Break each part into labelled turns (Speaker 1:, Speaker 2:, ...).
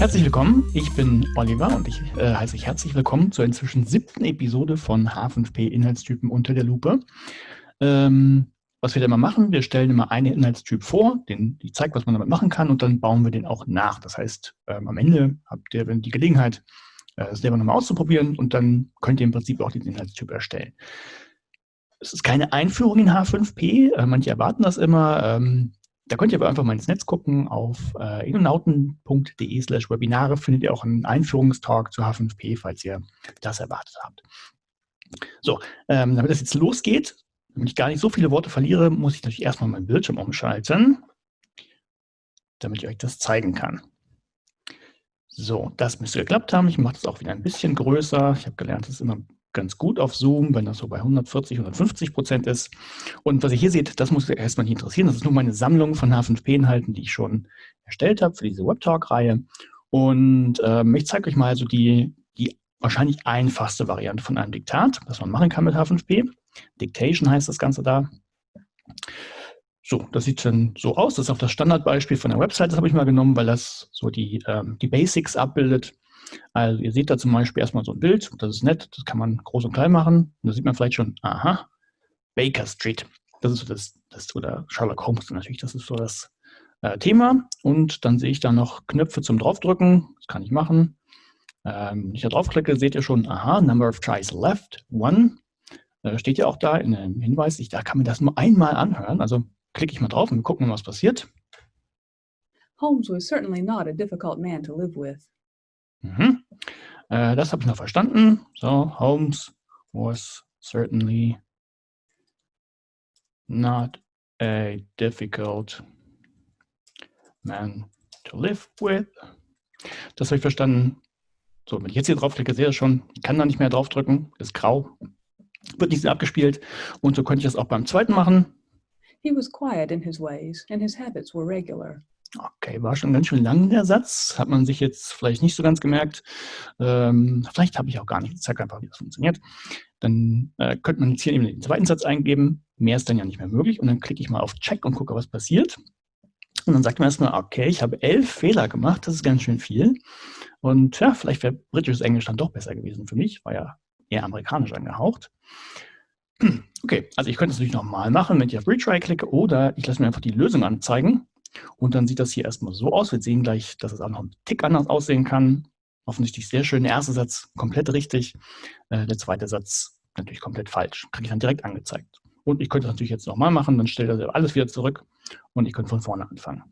Speaker 1: Herzlich willkommen, ich bin Oliver und ich äh, heiße euch herzlich willkommen zur inzwischen siebten Episode von H5P Inhaltstypen unter der Lupe. Ähm, was wir da immer machen, wir stellen immer einen Inhaltstyp vor, den, die zeigt, was man damit machen kann und dann bauen wir den auch nach. Das heißt, ähm, am Ende habt ihr die Gelegenheit, äh, selber nochmal auszuprobieren und dann könnt ihr im Prinzip auch diesen Inhaltstyp erstellen. Es ist keine Einführung in H5P, äh, manche erwarten das immer. Ähm, da könnt ihr aber einfach mal ins Netz gucken. Auf äh, innonauten.de slash Webinare findet ihr auch einen Einführungstalk zu H5P, falls ihr das erwartet habt. So, ähm, damit das jetzt losgeht, damit ich gar nicht so viele Worte verliere, muss ich natürlich erstmal meinen Bildschirm umschalten, damit ich euch das zeigen kann. So, das müsste geklappt haben. Ich mache das auch wieder ein bisschen größer. Ich habe gelernt, es ist immer ganz gut auf Zoom, wenn das so bei 140, 150 Prozent ist. Und was ihr hier seht, das muss erstmal nicht interessieren. Das ist nur meine Sammlung von H5P-Inhalten, die ich schon erstellt habe für diese Webtalk-Reihe. Und ähm, ich zeige euch mal so die, die wahrscheinlich einfachste Variante von einem Diktat, was man machen kann mit H5P. Dictation heißt das Ganze da. So, das sieht dann so aus. Das ist auch das Standardbeispiel von der Website. Das habe ich mal genommen, weil das so die, ähm, die Basics abbildet. Also ihr seht da zum Beispiel erstmal so ein Bild, das ist nett, das kann man groß und klein machen. Und da sieht man vielleicht schon, aha, Baker Street. Das ist so das, das oder Sherlock Holmes natürlich, das ist so das äh, Thema. Und dann sehe ich da noch Knöpfe zum draufdrücken, das kann ich machen. Ähm, wenn ich da draufklicke, seht ihr schon, aha, Number of tries left, one. Äh, steht ja auch da in dem Hinweis, ich, da kann man das nur einmal anhören. Also klicke ich mal drauf und gucken, was passiert.
Speaker 2: Holmes was certainly not a difficult man to live with.
Speaker 1: Mhm. Äh, das habe ich noch verstanden. So, Holmes was certainly not a difficult man to live with. Das habe ich verstanden. So, wenn ich jetzt hier draufklicke, sehe ich schon, ich kann da nicht mehr draufdrücken, ist grau, wird nicht so abgespielt. Und so könnte ich das auch beim zweiten machen.
Speaker 2: He was quiet in his ways, and his habits were regular.
Speaker 1: Okay, war schon ganz schön lang der Satz. Hat man sich jetzt vielleicht nicht so ganz gemerkt. Ähm, vielleicht habe ich auch gar nicht. Ich zeige einfach, wie das funktioniert. Dann äh, könnte man jetzt hier eben den zweiten Satz eingeben. Mehr ist dann ja nicht mehr möglich. Und dann klicke ich mal auf Check und gucke, was passiert. Und dann sagt man erstmal, okay, ich habe elf Fehler gemacht. Das ist ganz schön viel. Und ja, vielleicht wäre britisches Englisch dann doch besser gewesen für mich. War ja eher amerikanisch angehaucht. Okay, also ich könnte es natürlich nochmal machen, wenn ich auf Retry klicke oder ich lasse mir einfach die Lösung anzeigen. Und dann sieht das hier erstmal so aus. Wir sehen gleich, dass es auch noch einen Tick anders aussehen kann. Offensichtlich sehr schön. Der erste Satz komplett richtig. Äh, der zweite Satz natürlich komplett falsch. Kriege ich dann direkt angezeigt. Und ich könnte das natürlich jetzt nochmal machen. Dann stellt er alles wieder zurück und ich könnte von vorne anfangen.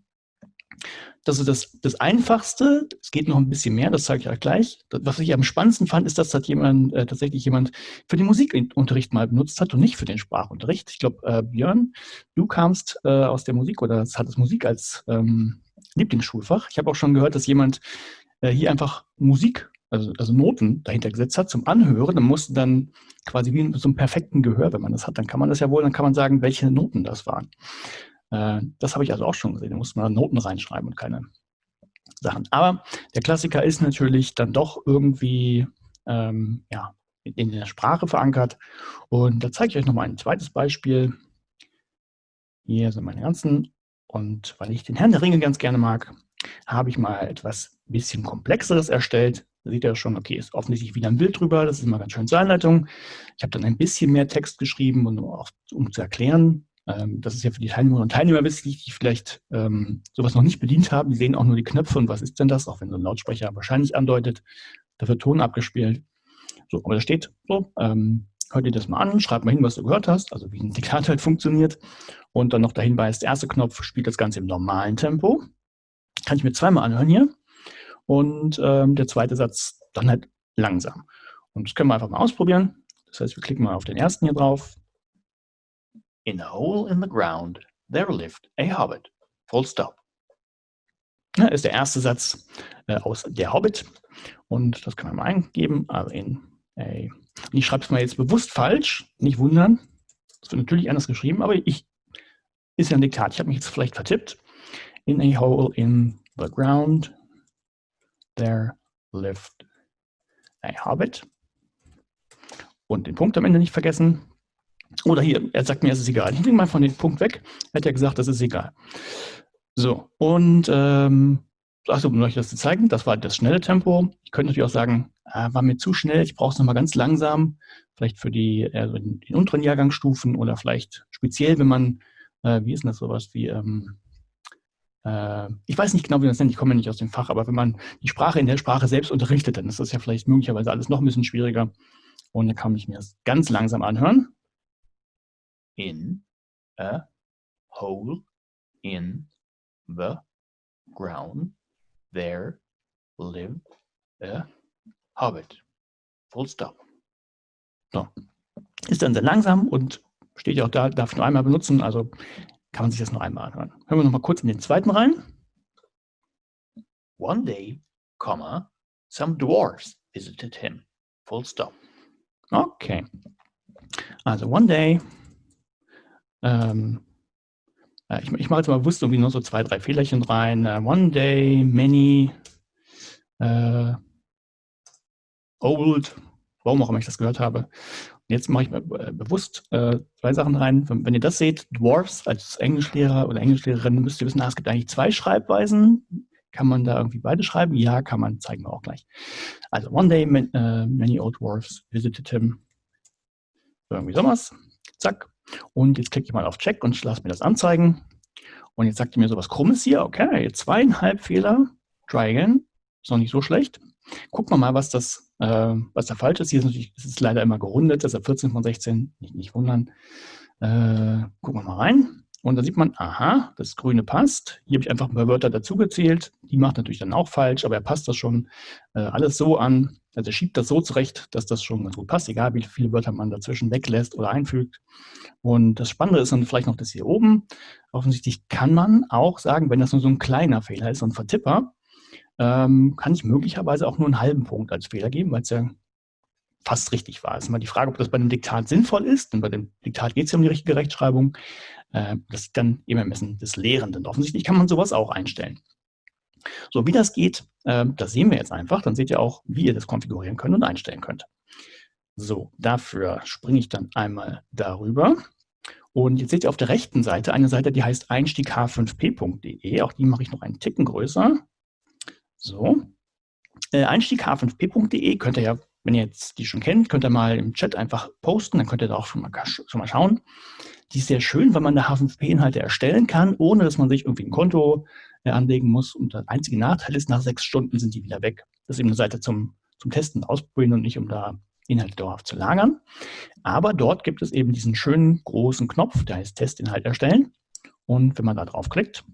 Speaker 1: Das ist das, das Einfachste. Es geht noch ein bisschen mehr, das zeige ich euch gleich. Was ich am spannendsten fand, ist, dass das jemand, äh, tatsächlich jemand für den Musikunterricht mal benutzt hat und nicht für den Sprachunterricht. Ich glaube, äh, Björn, du kamst äh, aus der Musik oder hattest Musik als ähm, Lieblingsschulfach. Ich habe auch schon gehört, dass jemand äh, hier einfach Musik, also, also Noten dahinter gesetzt hat zum Anhören. Dann musste dann quasi wie so einem perfekten Gehör, wenn man das hat, dann kann man das ja wohl, dann kann man sagen, welche Noten das waren. Äh, das habe ich also auch schon gesehen. Da muss man Noten reinschreiben und keine Sachen. Aber der Klassiker ist natürlich dann doch irgendwie ähm, ja, in der Sprache verankert. Und da zeige ich euch nochmal ein zweites Beispiel. Hier sind meine ganzen. Und weil ich den Herrn der Ringe ganz gerne mag, habe ich mal etwas bisschen komplexeres erstellt. Da seht ihr schon, okay, ist offensichtlich wieder ein Bild drüber. Das ist immer ganz schön zur Einleitung. Ich habe dann ein bisschen mehr Text geschrieben, um, um zu erklären, ähm, das ist ja für die Teilnehmerinnen und Teilnehmer wichtig, die vielleicht ähm, sowas noch nicht bedient haben. Die sehen auch nur die Knöpfe und was ist denn das, auch wenn so ein Lautsprecher wahrscheinlich andeutet. Da wird Ton abgespielt. So, aber da steht so, ähm, hör dir das mal an, schreib mal hin, was du gehört hast, also wie ein Diktat halt funktioniert. Und dann noch der Hinweis, der erste Knopf spielt das Ganze im normalen Tempo. Kann ich mir zweimal anhören hier. Und ähm, der zweite Satz dann halt langsam. Und das können wir einfach mal ausprobieren. Das heißt, wir klicken mal auf den ersten hier drauf, In a hole in the ground there lived a hobbit. Full stop. Ja, ist der erste Satz äh, aus Der Hobbit. Und das kann man mal eingeben. Also in a, ich schreibe es mal jetzt bewusst falsch. Nicht wundern. Es wird natürlich anders geschrieben, aber ich ist ja ein Diktat. Ich habe mich jetzt vielleicht vertippt. In a hole in the ground there lived a hobbit. Und den Punkt am Ende nicht vergessen. Oder hier, er sagt mir, es ist egal. Ich nehme mal von dem Punkt weg. Er hat ja gesagt, das ist egal. So, und ähm, also um euch das zu zeigen, das war das schnelle Tempo. Ich könnte natürlich auch sagen, äh, war mir zu schnell, ich brauche es nochmal ganz langsam, vielleicht für die, also in den unteren Jahrgangsstufen oder vielleicht speziell, wenn man, äh, wie ist denn das sowas wie, ähm, äh, ich weiß nicht genau, wie man das nennt, ich komme ja nicht aus dem Fach, aber wenn man die Sprache in der Sprache selbst unterrichtet, dann ist das ja vielleicht möglicherweise alles noch ein bisschen schwieriger. Und dann kann ich mir das ganz langsam anhören. In a hole in the ground there lived a hobbit. Full stop. So. Ist dann sehr langsam und steht ja auch da, darf ich nur einmal benutzen, also kann man sich das nur einmal anhören. Hören wir noch mal kurz in den zweiten rein. One day, comma, some dwarfs visited him. Full stop. Okay. Also one day, ähm, äh, ich, ich mache jetzt mal bewusst irgendwie nur so zwei, drei Fehlerchen rein. Uh, one day, many, äh, old, warum auch immer ich das gehört habe. Und jetzt mache ich äh, bewusst äh, zwei Sachen rein. Wenn, ihr das seht, Dwarfs als Englischlehrer oder Englischlehrerin, müsst ihr wissen, es gibt eigentlich zwei Schreibweisen. Kann man da irgendwie beide schreiben? Ja, kann man, zeigen wir auch gleich. Also, one day, uh, many old dwarfs visited him. Irgendwie sowas. Zack. Und jetzt klicke ich mal auf Check und lasse mir das anzeigen. Und jetzt sagt er mir so was Krummes hier. Okay, zweieinhalb Fehler. Try again. Ist noch nicht so schlecht. Gucken wir mal, was das, äh, was da falsch ist. Hier ist natürlich, es ist leider immer gerundet, deshalb 14 von 16. Nicht, nicht wundern. Äh, gucken wir mal rein. Und da sieht man, aha, das Grüne passt. Hier habe ich einfach ein paar Wörter dazugezählt. Die macht natürlich dann auch falsch, aber er passt das schon äh, alles so an. Also er schiebt das so zurecht, dass das schon ganz gut passt, egal wie viele Wörter man dazwischen weglässt oder einfügt. Und das Spannende ist dann vielleicht noch das hier oben. Offensichtlich kann man auch sagen, wenn das nur so ein kleiner Fehler ist, so ein Vertipper, ähm, kann ich möglicherweise auch nur einen halben Punkt als Fehler geben, weil es ja fast richtig war. Es ist immer die Frage, ob das bei einem Diktat sinnvoll ist, denn bei dem Diktat geht es ja um die richtige Rechtschreibung. Äh, das ist dann im Ermessen des Lehrenden. Offensichtlich kann man sowas auch einstellen. So, wie das geht, äh, das sehen wir jetzt einfach. Dann seht ihr auch, wie ihr das konfigurieren könnt und einstellen könnt. So, dafür springe ich dann einmal darüber. Und jetzt seht ihr auf der rechten Seite eine Seite, die heißt einstiegh5p.de. Auch die mache ich noch einen Ticken größer. So. Äh, einstiegh5p.de könnt ihr ja wenn ihr jetzt die schon kennt, könnt ihr mal im Chat einfach posten, dann könnt ihr da auch schon mal, schon mal schauen. Die ist sehr schön, weil man da H5P-Inhalte erstellen kann, ohne dass man sich irgendwie ein Konto äh, anlegen muss. Und der einzige Nachteil ist, nach sechs Stunden sind die wieder weg. Das ist eben eine Seite zum, zum Testen, Ausprobieren und nicht, um da Inhalte dauerhaft zu lagern. Aber dort gibt es eben diesen schönen großen Knopf, der heißt Testinhalt erstellen. Und wenn man da draufklickt,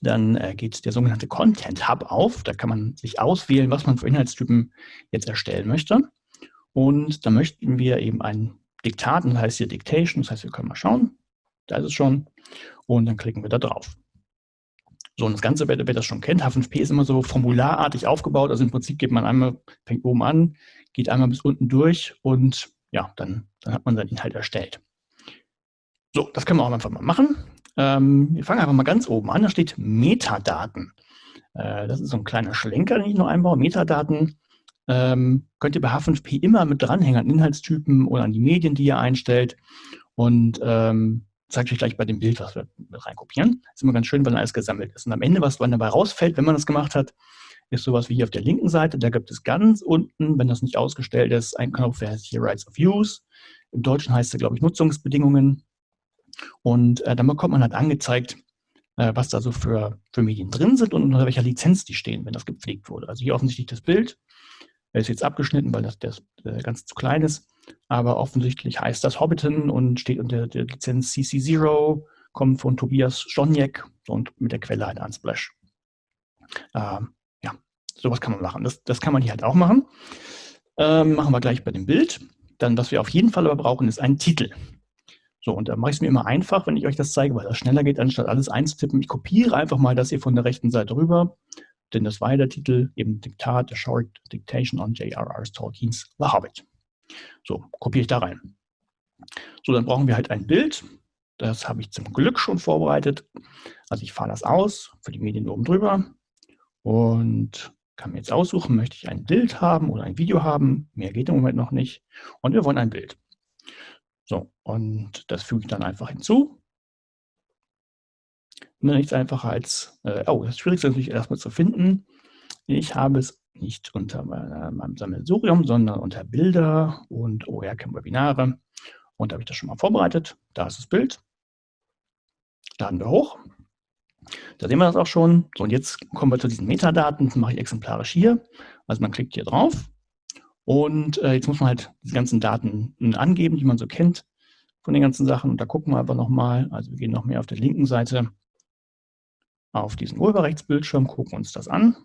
Speaker 1: dann äh, geht der sogenannte Content Hub auf. Da kann man sich auswählen, was man für Inhaltstypen jetzt erstellen möchte. Und da möchten wir eben ein Diktat, das heißt hier Dictation, das heißt, wir können mal schauen. Da ist es schon. Und dann klicken wir da drauf. So, und das Ganze, wer, wer das schon kennt, H5P ist immer so formularartig aufgebaut. Also im Prinzip geht man einmal, fängt oben an, geht einmal bis unten durch und ja, dann, dann hat man seinen Inhalt erstellt. So, das können wir auch einfach mal machen. Ähm, wir fangen einfach mal ganz oben an, da steht Metadaten. Äh, das ist so ein kleiner Schlenker, den ich noch einbaue. Metadaten ähm, könnt ihr bei H5P immer mit dranhängen an Inhaltstypen oder an die Medien, die ihr einstellt. Und ähm, zeige ich euch gleich bei dem Bild, was wir mit reinkopieren. Ist immer ganz schön, wenn alles gesammelt ist. Und am Ende, was dann dabei rausfällt, wenn man das gemacht hat, ist sowas wie hier auf der linken Seite. Da gibt es ganz unten, wenn das nicht ausgestellt ist, einen Knopf, der heißt hier Rights of Use. Im Deutschen heißt er, glaube ich, Nutzungsbedingungen. Und äh, dann bekommt man halt angezeigt, äh, was da so für, für Medien drin sind und unter welcher Lizenz die stehen, wenn das gepflegt wurde. Also hier offensichtlich das Bild. Er ist jetzt abgeschnitten, weil das, das äh, ganz zu klein ist. Aber offensichtlich heißt das Hobbiton und steht unter der Lizenz CC0, kommt von Tobias Stoniek und mit der Quelle halt Unsplash. Ähm, ja, sowas kann man machen. Das, das kann man hier halt auch machen. Ähm, machen wir gleich bei dem Bild. Dann, was wir auf jeden Fall aber brauchen, ist ein Titel. So, und da mache ich es mir immer einfach, wenn ich euch das zeige, weil das schneller geht, anstatt alles einzutippen. Ich kopiere einfach mal das hier von der rechten Seite rüber, denn das war ja der Titel, eben Diktat, The Short Dictation on J.R.R. Tolkien's The Hobbit. So, kopiere ich da rein. So, dann brauchen wir halt ein Bild. Das habe ich zum Glück schon vorbereitet. Also ich fahre das aus für die Medien oben drüber und kann mir jetzt aussuchen, möchte ich ein Bild haben oder ein Video haben. Mehr geht im Moment noch nicht. Und wir wollen ein Bild. So, und das füge ich dann einfach hinzu. ne, nichts einfacher als, äh, oh, das Schwierigste ist natürlich erstmal zu finden. Ich habe es nicht unter meinem Sammelsurium, sondern unter Bilder und OERCAM Webinare. Und da habe ich das schon mal vorbereitet. Da ist das Bild. Laden wir hoch. Da sehen wir das auch schon. So, und jetzt kommen wir zu diesen Metadaten. Das mache ich exemplarisch hier. Also man klickt hier drauf. Und äh, jetzt muss man halt die ganzen Daten angeben, die man so kennt von den ganzen Sachen. Und da gucken wir aber nochmal. Also wir gehen noch mehr auf der linken Seite auf diesen Urheberrechtsbildschirm, gucken uns das an.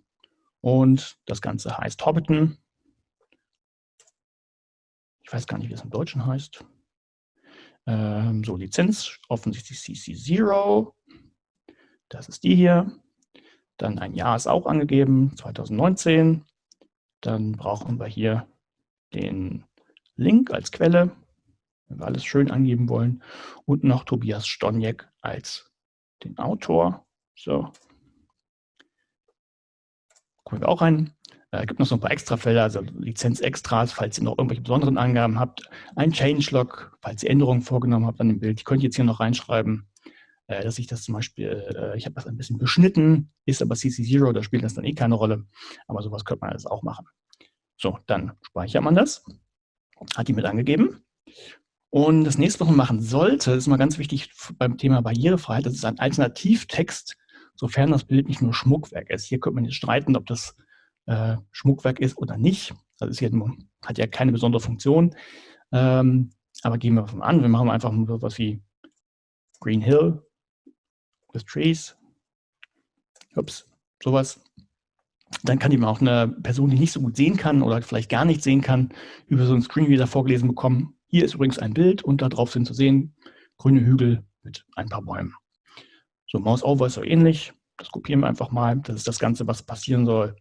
Speaker 1: Und das Ganze heißt Hobbiton. Ich weiß gar nicht, wie es im Deutschen heißt. Ähm, so, Lizenz, offensichtlich CC0. Das ist die hier. Dann ein Jahr ist auch angegeben, 2019. Dann brauchen wir hier den Link als Quelle, wenn wir alles schön angeben wollen. Und noch Tobias Stoniek als den Autor. So, Gucken wir auch rein. Es äh, gibt noch so ein paar Extrafelder, also Lizenz-Extras, falls ihr noch irgendwelche besonderen Angaben habt. Ein Changelog, falls ihr Änderungen vorgenommen habt an dem Bild. Die könnt ihr jetzt hier noch reinschreiben, äh, dass ich das zum Beispiel, äh, ich habe das ein bisschen beschnitten, ist aber CC0, da spielt das dann eh keine Rolle. Aber sowas könnte man alles auch machen. So, dann speichert man das. Hat die mit angegeben. Und das nächste, was man machen sollte, ist mal ganz wichtig beim Thema Barrierefreiheit, das ist ein Alternativtext sofern das Bild nicht nur Schmuckwerk ist. Hier könnte man jetzt streiten, ob das äh, Schmuckwerk ist oder nicht. Das ist ja, hat ja keine besondere Funktion. Ähm, aber gehen wir mal an. Wir machen einfach nur was wie Green Hill with Trees. Ups, sowas. Dann kann man auch eine Person, die nicht so gut sehen kann oder vielleicht gar nicht sehen kann, über so einen Screenreader vorgelesen bekommen. Hier ist übrigens ein Bild und darauf sind zu sehen grüne Hügel mit ein paar Bäumen. So, Mouse Over ist so ähnlich. Das kopieren wir einfach mal. Das ist das Ganze, was passieren soll,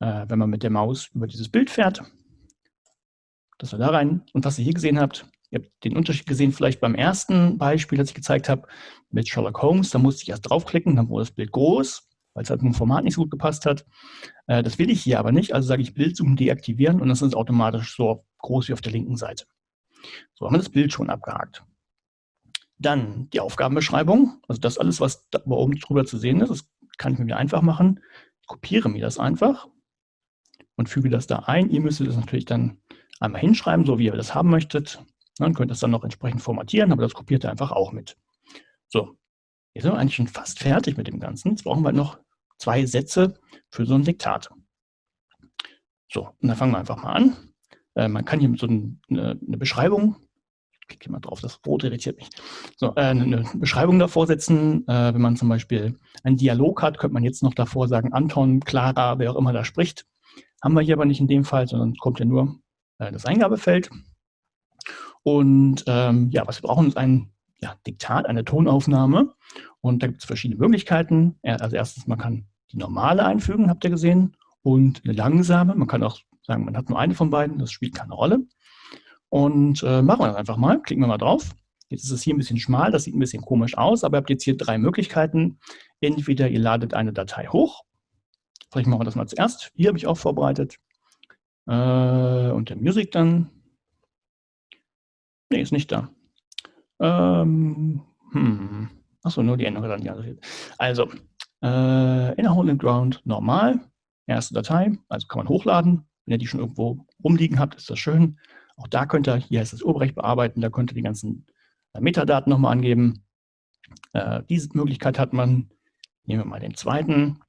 Speaker 1: äh, wenn man mit der Maus über dieses Bild fährt. Das war da rein. Und was ihr hier gesehen habt, ihr habt den Unterschied gesehen vielleicht beim ersten Beispiel, das ich gezeigt habe, mit Sherlock Holmes. Da musste ich erst draufklicken, dann wurde das Bild groß, weil es halt dem Format nicht so gut gepasst hat. Äh, das will ich hier aber nicht. Also sage ich Bildzoom deaktivieren und das ist automatisch so groß wie auf der linken Seite. So haben wir das Bild schon abgehakt. Dann die Aufgabenbeschreibung, also das alles, was da oben drüber zu sehen ist, das kann ich mir wieder einfach machen. Ich kopiere mir das einfach und füge das da ein. Ihr müsstet das natürlich dann einmal hinschreiben, so wie ihr das haben möchtet. Dann könnt ihr das dann noch entsprechend formatieren, aber das kopiert ihr einfach auch mit. So, jetzt sind wir eigentlich schon fast fertig mit dem Ganzen. Jetzt brauchen wir noch zwei Sätze für so ein Diktat. So, und dann fangen wir einfach mal an. Äh, man kann hier so eine, eine Beschreibung klicke mal drauf, das Rot irritiert mich. So, äh, eine Beschreibung davor setzen, äh, wenn man zum Beispiel einen Dialog hat, könnte man jetzt noch davor sagen, Anton, Clara, wer auch immer da spricht. Haben wir hier aber nicht in dem Fall, sondern kommt ja nur äh, das Eingabefeld. Und ähm, ja, was wir brauchen, ist ein ja, Diktat, eine Tonaufnahme. Und da gibt es verschiedene Möglichkeiten. Also erstens, man kann die normale einfügen, habt ihr gesehen, und eine langsame. Man kann auch sagen, man hat nur eine von beiden, das spielt keine Rolle. Und äh, machen wir das einfach mal. Klicken wir mal drauf. Jetzt ist es hier ein bisschen schmal, das sieht ein bisschen komisch aus, aber ihr habt jetzt hier drei Möglichkeiten. Entweder ihr ladet eine Datei hoch. Vielleicht machen wir das mal zuerst. Hier habe ich auch vorbereitet. Äh, und der Music dann. Nee, ist nicht da. Ähm, hm. Achso, nur die Änderung. Also, äh, Inner Hole and Ground normal. Erste Datei, also kann man hochladen. Wenn ihr die schon irgendwo rumliegen habt, ist das schön. Auch da könnt ihr, hier heißt das Urheberrecht bearbeiten, da könnt ihr die ganzen äh, Metadaten nochmal angeben. Äh, diese Möglichkeit hat man. Nehmen wir mal den zweiten.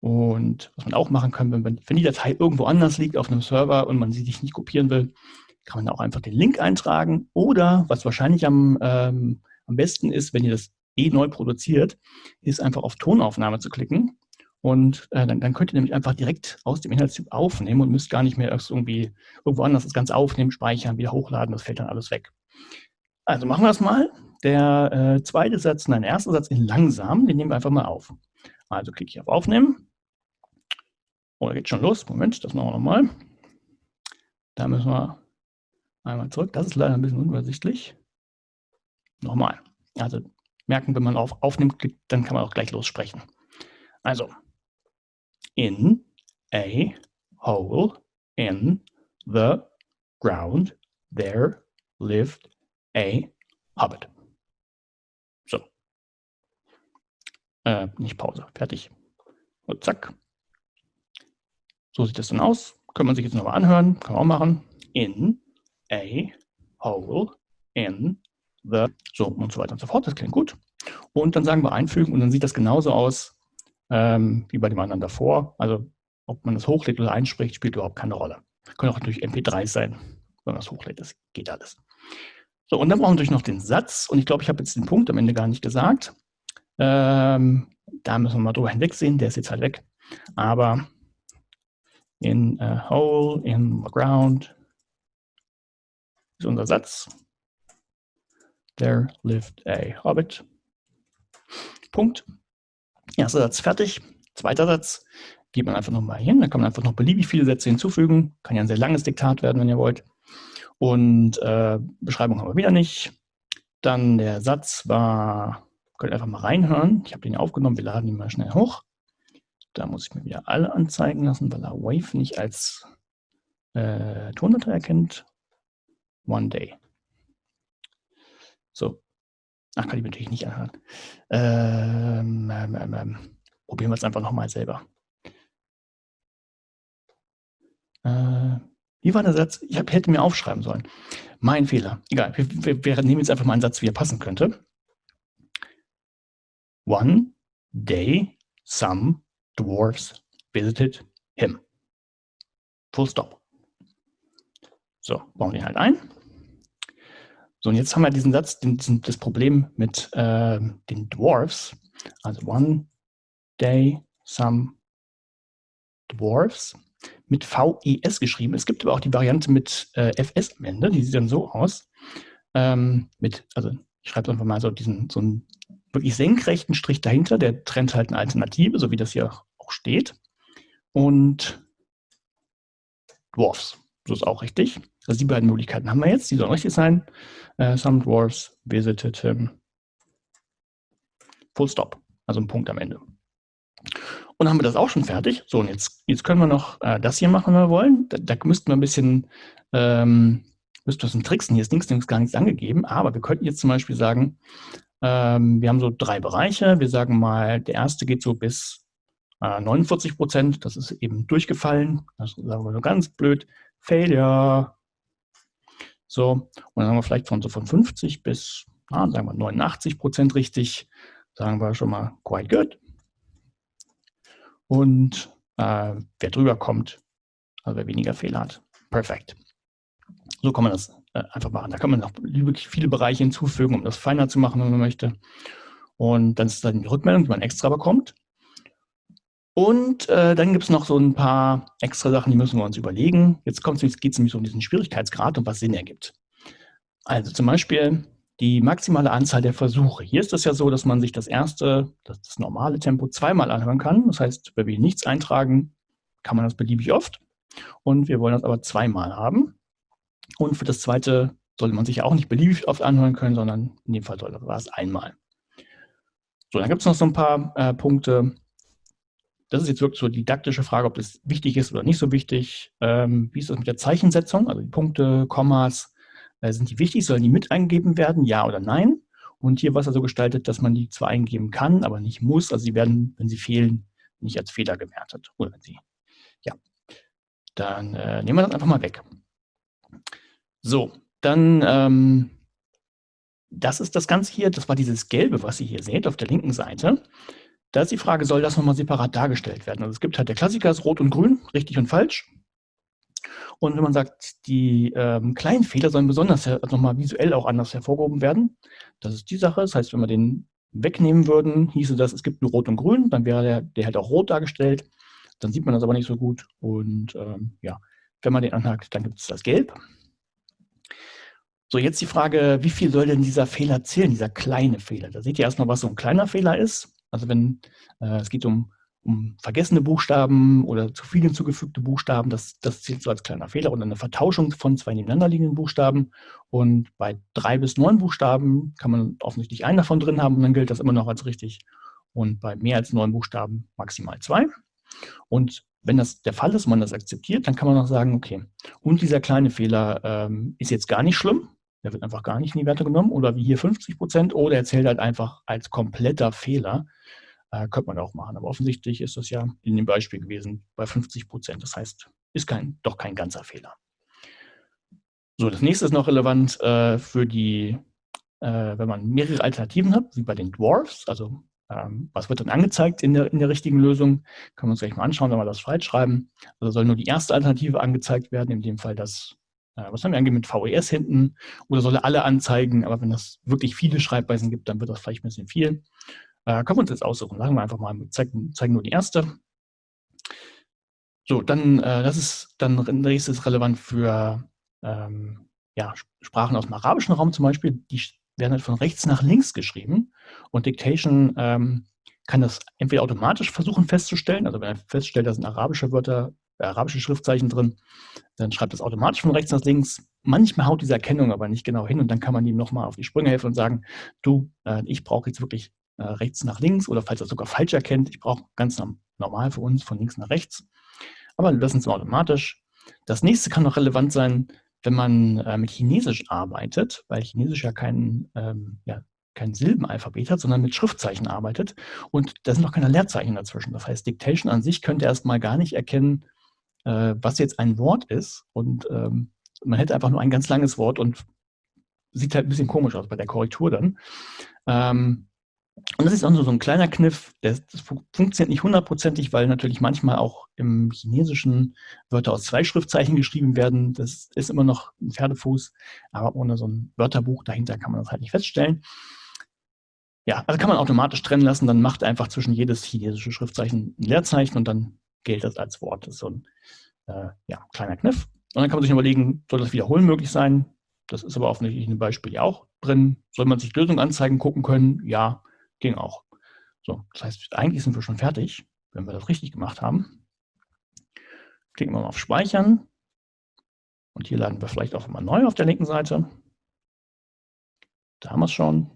Speaker 1: Und was man auch machen kann, wenn, wenn die Datei irgendwo anders liegt auf einem Server und man sie sich nicht kopieren will, kann man auch einfach den Link eintragen. Oder, was wahrscheinlich am, ähm, am besten ist, wenn ihr das eh neu produziert, ist einfach auf Tonaufnahme zu klicken und äh, dann, dann, könnt ihr nämlich einfach direkt aus dem Inhaltstyp aufnehmen und müsst gar nicht mehr irgendwie irgendwo anders das Ganze aufnehmen, speichern, wieder hochladen. Das fällt dann alles weg. Also machen wir das mal. Der äh, zweite Satz, nein, der erste Satz in langsam, den nehmen wir einfach mal auf. Also klicke ich auf Aufnehmen. Oder geht schon los? Moment, das machen wir nochmal. Da müssen wir einmal zurück. Das ist leider ein bisschen unübersichtlich. Nochmal. Also merken, wenn man auf Aufnimmt klickt, dann kann man auch gleich lossprechen. Also in a hole in the ground there lived a hobbit. So. äh, nicht Pause, fertig. Und zack. So sieht das dann aus. Können man sich jetzt nochmal anhören, kann man auch machen. In a hole in the, so und so weiter und so fort. Das klingt gut. Und dann sagen wir einfügen und dann sieht das genauso aus ähm, wie bei dem anderen davor. Also ob man das hochlädt oder einspricht, spielt überhaupt keine Rolle. Können auch natürlich MP3 sein, wenn man das hochlädt. Das geht alles. So, und dann brauchen wir natürlich noch den Satz. Und ich glaube, ich habe jetzt den Punkt am Ende gar nicht gesagt. Ähm, da müssen wir mal drüber hinwegsehen. Der ist jetzt halt weg. Aber in a hole in the ground ist unser Satz. There lived a hobbit. Punkt. Erster Satz fertig. Zweiter Satz geht man einfach nochmal hin. Da kann man einfach noch beliebig viele Sätze hinzufügen. Kann ja ein sehr langes Diktat werden, wenn ihr wollt. Und äh, Beschreibung haben wir wieder nicht. Dann der Satz war, könnt ihr einfach mal reinhören. Ich habe den aufgenommen, wir laden ihn mal schnell hoch. Da muss ich mir wieder alle anzeigen lassen, weil er Wave nicht als äh, Tondatei erkennt. One Day. So. Ach, kann ich natürlich nicht anhören. Ähm, ähm, ähm, ähm. probieren wir es einfach nochmal selber. Äh, wie war der Satz? Ich hab, hätte mir aufschreiben sollen. Mein Fehler. Egal, wir, wir, wir nehmen jetzt einfach mal einen Satz, wie er passen könnte. One day some dwarfs visited him. Full stop. So, bauen wir ihn halt ein. So, und jetzt haben wir diesen Satz, den, diesen, das Problem mit äh, den Dwarfs. Also one day some dwarfs mit VES geschrieben. Es gibt aber auch die Variante mit äh, FS am Ende, die sieht dann so aus. Ähm, mit, also ich schreibe einfach mal so diesen, so einen wirklich senkrechten Strich dahinter, der trennt halt eine Alternative, so wie das hier auch steht. Und Dwarfs, so ist auch richtig. Also die beiden Möglichkeiten haben wir jetzt, die sollen richtig sein. Uh, some dwarfs visited him. Full stop, also ein Punkt am Ende. Und dann haben wir das auch schon fertig. So, und jetzt, jetzt können wir noch äh, das hier machen, wenn wir wollen. Da, da müssten wir ein bisschen, ähm, müssten wir ein tricksen. Hier ist links, links gar nichts angegeben, aber wir könnten jetzt zum Beispiel sagen, ähm, wir haben so drei Bereiche. Wir sagen mal, der erste geht so bis äh, 49 Prozent. Das ist eben durchgefallen. Das sagen wir so ganz blöd. Failure. So, und dann haben wir vielleicht von so von 50 bis, na, sagen wir 89 Prozent richtig. Sagen wir schon mal quite good und äh, wer drüber kommt, also wer weniger Fehler hat. Perfekt. So kann man das äh, einfach machen. Da kann man noch wirklich viele Bereiche hinzufügen, um das feiner zu machen, wenn man möchte. Und dann ist dann die Rückmeldung, die man extra bekommt. Und äh, dann gibt es noch so ein paar extra Sachen, die müssen wir uns überlegen. Jetzt geht es nämlich um diesen Schwierigkeitsgrad und was Sinn ergibt. Also zum Beispiel die maximale Anzahl der Versuche. Hier ist es ja so, dass man sich das erste, das, das normale Tempo zweimal anhören kann. Das heißt, wenn wir nichts eintragen, kann man das beliebig oft. Und wir wollen das aber zweimal haben. Und für das zweite sollte man sich auch nicht beliebig oft anhören können, sondern in dem Fall war es einmal. So, dann gibt es noch so ein paar äh, Punkte. Das ist jetzt wirklich so die didaktische Frage, ob das wichtig ist oder nicht so wichtig. Ähm, wie ist das mit der Zeichensetzung, also die Punkte, Kommas, äh, sind die wichtig? Sollen die mit eingegeben werden? Ja oder nein? Und hier war es also gestaltet, dass man die zwar eingeben kann, aber nicht muss. Also sie werden, wenn sie fehlen, nicht als Fehler gewertet. Oder wenn sie, ja. Dann äh, nehmen wir das einfach mal weg. So, dann, ähm, das ist das Ganze hier. Das war dieses Gelbe, was ihr hier seht auf der linken Seite. Da ist die Frage, soll das nochmal separat dargestellt werden? Also es gibt halt, der Klassiker ist Rot und Grün, richtig und falsch. Und wenn man sagt, die ähm, kleinen Fehler sollen besonders also nochmal visuell auch anders hervorgehoben werden, das ist die Sache. Das heißt, wenn wir den wegnehmen würden, hieße das, es gibt nur Rot und Grün, dann wäre der, der halt auch rot dargestellt. Dann sieht man das aber nicht so gut. Und ähm, ja, wenn man den anhakt, dann gibt es das Gelb. So, jetzt die Frage, wie viel soll denn dieser Fehler zählen, dieser kleine Fehler? Da seht ihr erstmal, was so ein kleiner Fehler ist. Also wenn äh, es geht um um vergessene Buchstaben oder zu viel hinzugefügte Buchstaben, das, das zählt so als kleiner Fehler und eine Vertauschung von zwei nebeneinander liegenden Buchstaben. Und bei drei bis neun Buchstaben kann man offensichtlich einen davon drin haben und dann gilt das immer noch als richtig. Und bei mehr als neun Buchstaben maximal zwei. Und wenn das der Fall ist, man das akzeptiert, dann kann man auch sagen, okay, und dieser kleine Fehler ähm, ist jetzt gar nicht schlimm, der wird einfach gar nicht in die Werte genommen, oder wie hier 50 Prozent, oder er zählt halt einfach als kompletter Fehler. Äh, könnte man auch machen, aber offensichtlich ist das ja in dem Beispiel gewesen bei 50 Prozent. Das heißt, ist kein, doch kein ganzer Fehler. So, das nächste ist noch relevant äh, für die, äh, wenn man mehrere Alternativen hat, wie bei den Dwarfs, also ähm, was wird dann angezeigt in der, in der richtigen Lösung? Können wir uns gleich mal anschauen, wenn wir das falsch schreiben. Also soll nur die erste Alternative angezeigt werden, in dem Fall das, was haben wir angegeben mit VES hinten, oder soll er alle anzeigen, aber wenn es wirklich viele Schreibweisen gibt, dann wird das vielleicht ein bisschen viel. Äh, können wir uns jetzt aussuchen. Sagen wir einfach mal, wir zeigen, zeigen nur die erste. So, dann, äh, das ist dann nächstes relevant für ähm, ja, Sprachen aus dem arabischen Raum zum Beispiel. Die werden halt von rechts nach links geschrieben und Dictation ähm, kann das entweder automatisch versuchen festzustellen, also wenn er feststellt, da sind arabische Wörter, äh, arabische Schriftzeichen drin, dann schreibt es automatisch von rechts nach links. Manchmal haut diese Erkennung aber nicht genau hin und dann kann man ihm nochmal auf die Sprünge helfen und sagen, du, äh, ich brauche jetzt wirklich äh, rechts nach links oder falls er sogar falsch erkennt, ich brauche ganz normal für uns von links nach rechts. Aber wir lassen es automatisch. Das nächste kann noch relevant sein, wenn man äh, mit Chinesisch arbeitet, weil Chinesisch ja kein, ähm, ja, kein Silbenalphabet hat, sondern mit Schriftzeichen arbeitet und da sind noch keine Leerzeichen dazwischen. Das heißt, Dictation an sich könnte erstmal gar nicht erkennen, äh, was jetzt ein Wort ist und ähm, man hätte einfach nur ein ganz langes Wort und sieht halt ein bisschen komisch aus bei der Korrektur dann. Ähm, und das ist auch nur so ein kleiner Kniff, das, das funktioniert nicht hundertprozentig, weil natürlich manchmal auch im Chinesischen Wörter aus zwei Schriftzeichen geschrieben werden. Das ist immer noch ein Pferdefuß, aber ohne so ein Wörterbuch dahinter kann man das halt nicht feststellen. Ja, also kann man automatisch trennen lassen, dann macht einfach zwischen jedes chinesische Schriftzeichen ein Leerzeichen und dann gilt das als Wort. Das ist so ein äh, ja, kleiner Kniff. Und dann kann man sich überlegen, soll das Wiederholen möglich sein? Das ist aber offensichtlich in dem Beispiel ja auch drin. Soll man sich Lösungen anzeigen, gucken können? Ja, Ging auch. So, das heißt, eigentlich sind wir schon fertig, wenn wir das richtig gemacht haben. Klicken wir mal auf Speichern. Und hier laden wir vielleicht auch mal neu auf der linken Seite. Da haben wir es schon.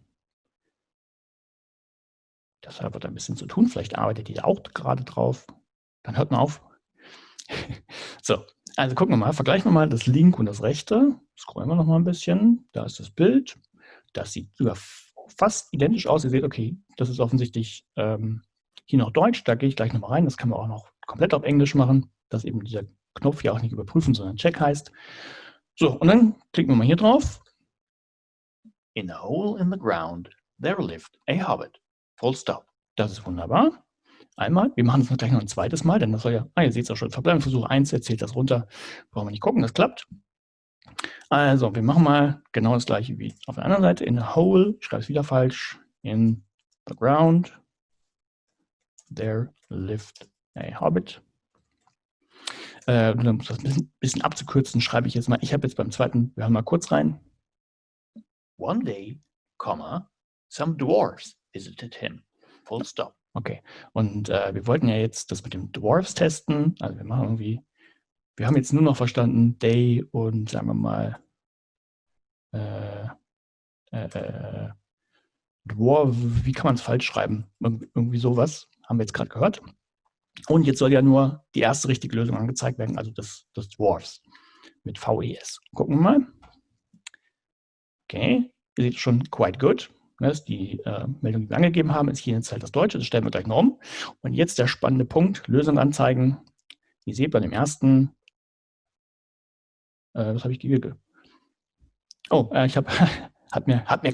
Speaker 1: Das hat ein bisschen zu tun. Vielleicht arbeitet ihr auch gerade drauf. Dann hört mal auf. so, also gucken wir mal, vergleichen wir mal das linke und das rechte. Scrollen wir noch mal ein bisschen. Da ist das Bild. Das sieht sogar fast identisch aus. Ihr seht, okay, das ist offensichtlich ähm, hier noch Deutsch. Da gehe ich gleich nochmal rein. Das kann man auch noch komplett auf Englisch machen, dass eben dieser Knopf ja auch nicht überprüfen, sondern Check heißt. So, und dann klicken wir mal hier drauf. In a hole in the ground, there lived a hobbit. Full stop. Das ist wunderbar. Einmal. Wir machen es gleich noch ein zweites Mal, denn das soll ja, ah, ihr seht es auch schon, Verbleibensversuch 1, erzählt das runter. Brauchen wir nicht gucken, das klappt. Also, wir machen mal genau das gleiche wie auf der anderen Seite. In a hole, ich schreibe es wieder falsch, in the ground, there lived a hobbit. Äh, um das ein bisschen, bisschen abzukürzen, schreibe ich jetzt mal, ich habe jetzt beim zweiten, wir hören mal kurz rein. One day, comma, some dwarfs visited him. Full stop. Okay, und äh, wir wollten ja jetzt das mit dem Dwarfs testen. Also wir machen irgendwie wir haben jetzt nur noch verstanden Day und sagen wir mal äh, äh, äh Dwarf, wie kann man es falsch schreiben? irgendwie sowas, haben wir jetzt gerade gehört. Und jetzt soll ja nur die erste richtige Lösung angezeigt werden, also das, das Dwarfs mit VES. Gucken wir mal. Okay, ihr seht schon quite good. Das die äh, Meldung, die wir angegeben haben, ist hier jetzt halt das Deutsche, das stellen wir gleich noch um. Und jetzt der spannende Punkt, Lösung anzeigen. Ihr seht bei dem ersten äh, was habe ich gegeben? Oh, äh, ich habe, hat mir, hat mir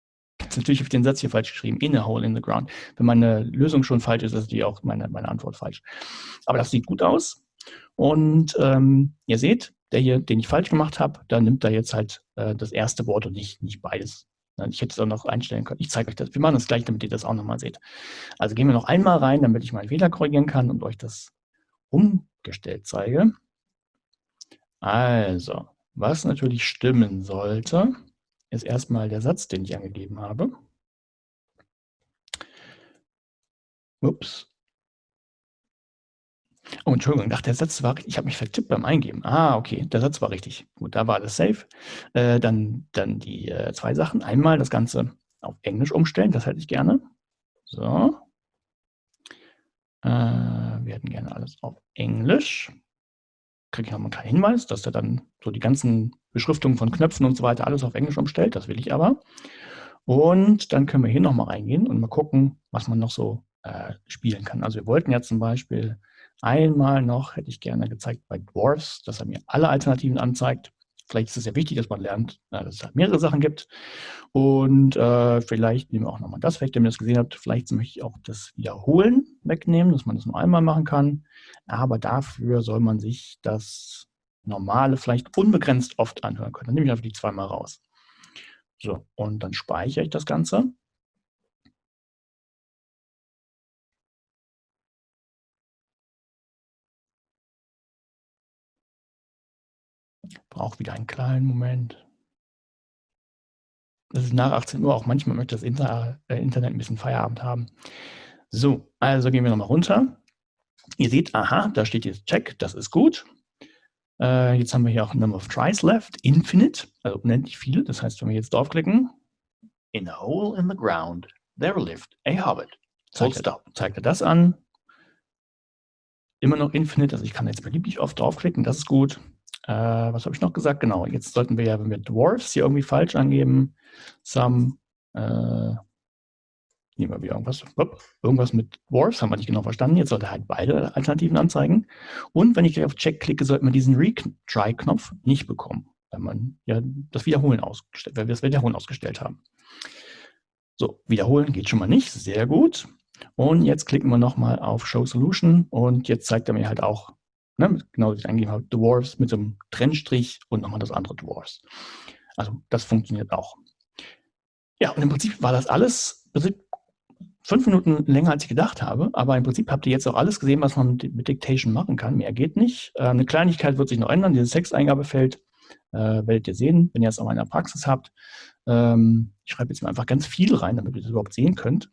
Speaker 1: natürlich auf den Satz hier falsch geschrieben, in a hole in the ground. Wenn meine Lösung schon falsch ist, ist die auch meine, meine Antwort falsch. Aber das sieht gut aus. Und ähm, ihr seht, der hier, den ich falsch gemacht habe, da nimmt er jetzt halt äh, das erste Wort und nicht, nicht beides. Ich hätte es auch noch einstellen können. Ich zeige euch das. Wir machen das gleich, damit ihr das auch nochmal seht. Also gehen wir noch einmal rein, damit ich meinen Fehler korrigieren kann und euch das umgestellt zeige. Also, was natürlich stimmen sollte, ist erstmal der Satz, den ich angegeben habe. Ups. Oh, Entschuldigung, ach, der Satz war, ich habe mich vertippt beim Eingeben. Ah, okay, der Satz war richtig. Gut, da war alles safe. Äh, dann, dann die äh, zwei Sachen. Einmal das Ganze auf Englisch umstellen, das hätte ich gerne. So. Äh, wir hätten gerne alles auf Englisch kriege ich nochmal einen kleinen Hinweis, dass er dann so die ganzen Beschriftungen von Knöpfen und so weiter alles auf Englisch umstellt. Das will ich aber. Und dann können wir hier nochmal reingehen und mal gucken, was man noch so äh, spielen kann. Also wir wollten ja zum Beispiel einmal noch, hätte ich gerne gezeigt bei Dwarfs, dass er mir alle Alternativen anzeigt. Vielleicht ist es ja wichtig, dass man lernt, dass es halt mehrere Sachen gibt. Und äh, vielleicht nehmen wir auch nochmal das weg, wenn ihr das gesehen habt. Vielleicht möchte ich auch das Wiederholen wegnehmen, dass man das nur einmal machen kann. Aber dafür soll man sich das normale vielleicht unbegrenzt oft anhören können. Dann nehme ich einfach die zweimal raus. So, und dann speichere ich das Ganze. Braucht wieder einen kleinen Moment. Das ist nach 18 Uhr, auch manchmal möchte das Inter äh, Internet ein bisschen Feierabend haben. So, also gehen wir nochmal runter. Ihr seht, aha, da steht jetzt Check, das ist gut. Äh, jetzt haben wir hier auch Number of Tries left, Infinite, also unendlich viele. Das heißt, wenn wir jetzt draufklicken, In a hole in the ground, there lived a hobbit. Zeigt, er, zeigt er das an. Immer noch Infinite, also ich kann jetzt beliebig oft draufklicken, das ist gut. Äh, was habe ich noch gesagt? Genau, jetzt sollten wir ja, wenn wir Dwarfs hier irgendwie falsch angeben, some, äh, nehmen wir wieder irgendwas, irgendwas mit Dwarfs, haben wir nicht genau verstanden. Jetzt sollte er halt beide Alternativen anzeigen. Und wenn ich gleich auf Check klicke, sollte man diesen Retry-Knopf nicht bekommen, weil man ja das Wiederholen ausgestellt, weil wir das Wiederholen ausgestellt haben. So, wiederholen geht schon mal nicht, sehr gut. Und jetzt klicken wir nochmal auf Show Solution und jetzt zeigt er mir halt auch Ne, genau, ich eingegeben habe, Dwarfs mit so einem Trennstrich und nochmal das andere Dwarfs. Also das funktioniert auch. Ja, und im Prinzip war das alles fünf Minuten länger, als ich gedacht habe, aber im Prinzip habt ihr jetzt auch alles gesehen, was man mit, Dictation machen kann. Mehr geht nicht. Äh, eine Kleinigkeit wird sich noch ändern, dieses Texteingabefeld äh, werdet ihr sehen, wenn ihr es auch in der Praxis habt. Ähm, ich schreibe jetzt mal einfach ganz viel rein, damit ihr das überhaupt sehen könnt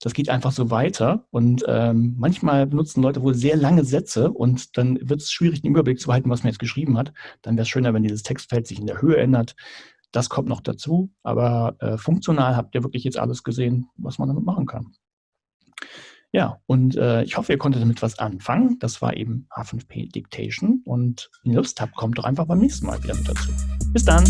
Speaker 1: das geht einfach so weiter. Und ähm, manchmal benutzen Leute wohl sehr lange Sätze und dann wird es schwierig, den Überblick zu behalten, was man jetzt geschrieben hat. Dann wäre es schöner, wenn dieses Textfeld sich in der Höhe ändert. Das kommt noch dazu, aber äh, funktional habt ihr wirklich jetzt alles gesehen, was man damit machen kann. Ja, und äh, ich hoffe, ihr konntet damit was anfangen. Das war eben H5P Dictation und wenn ihr Lust habt, kommt doch einfach beim nächsten Mal wieder mit dazu. Bis dann!